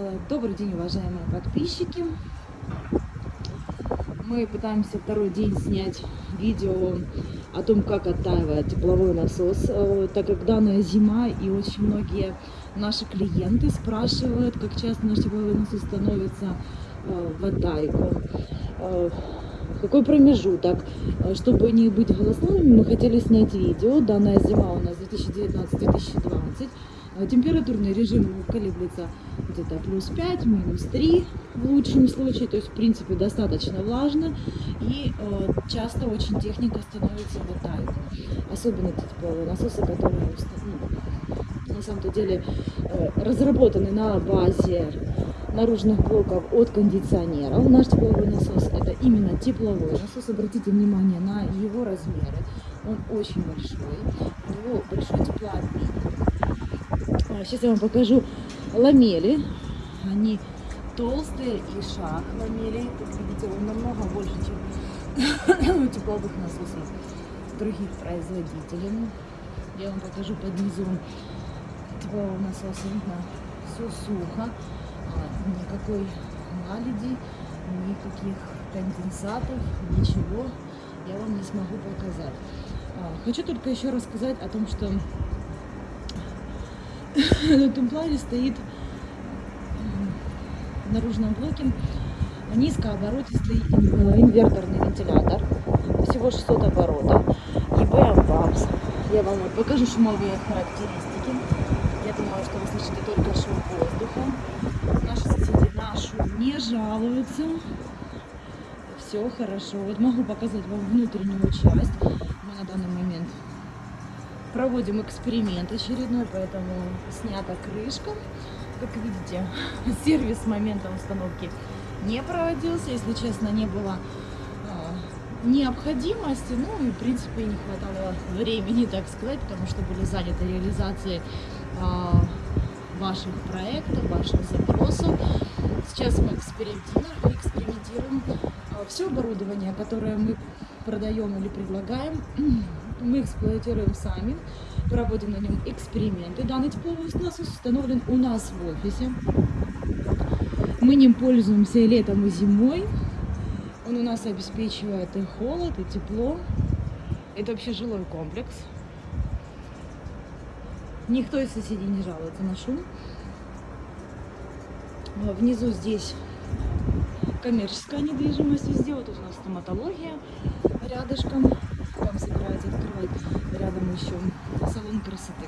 Э, Добрый день, уважаемые подписчики. Мы пытаемся второй день снять видео о том, как оттаивает тепловой насос, э, так как данная зима и очень многие наши клиенты спрашивают, как часто наш тепловой насос становится э, в оттайку. Какой промежуток? Чтобы не быть голословными, мы хотели снять видео. Данная зима у нас 2019-2020. Э, Температурный режим колеблется где-то плюс 5, минус 3 в лучшем случае. То есть, в принципе, достаточно влажно. И э, часто очень техника становится в оттайку. Особенно те тепловые насосы, которые ну, на самом-то деле э, разработаны на базе наружных блоков от кондиционеров. Наш тепловой насос это именно тепловой насос. Обратите внимание на его размеры. Он очень большой. У него большой теплообмен. Сейчас я вам покажу ламели. Они толстые и шаг ламелей. Как видите, он намного больше, чем у тепловых насосов других производителей. Я вам покажу под низом теплового насоса. Видно, все сухо. А, Никакой наледи, никаких конденсатов, ничего я вам не смогу показать. А, Хочу только еще рассказать о том, что на этом плане стоит м, в наружном блоке низкооборотистый ин- инверторный вентилятор. Всего 600 оборотов. EBM Babs. Я вам покажу шумовые характеристики. Я думаю, что вы слышите только шум воздуха. Наши соседи на шум не жалуются. Все хорошо. Вот могу показать вам внутреннюю часть. Мы на данный момент проводим эксперимент очередной, поэтому снята крышка. Как видите, сервис с момента установки не проводился. Если честно, не было а, необходимости, ну и в принципе не хватало времени, так сказать, потому что были заняты реализацией а, ваших проектов, ваших запросов. Сейчас мы экспериментируем, экспериментируем. Все оборудование, которое мы продаем или предлагаем, мы эксплуатируем сами, проводим на нем эксперименты. Данный тепловой насос установлен у нас в офисе. Мы ним пользуемся и летом, и зимой. Он у нас обеспечивает и холод, и тепло. Это вообще жилой комплекс. Никто из соседей не жалуется на шум. А Внизу здесь коммерческая недвижимость везде. Вот тут у нас стоматология рядышком. Там собираются открывать рядом еще салон красоты.